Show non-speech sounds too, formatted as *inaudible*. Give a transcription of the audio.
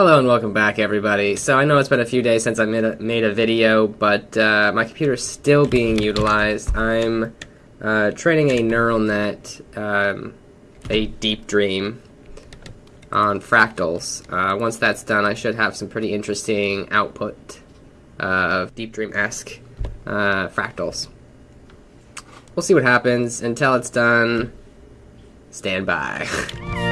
Hello and welcome back everybody. So I know it's been a few days since I made a, made a video, but uh, my computer is still being utilized. I'm uh, training a neural net, um, a deep dream, on fractals. Uh, once that's done, I should have some pretty interesting output uh, of deep dream-esque uh, fractals. We'll see what happens. Until it's done, stand by. *laughs*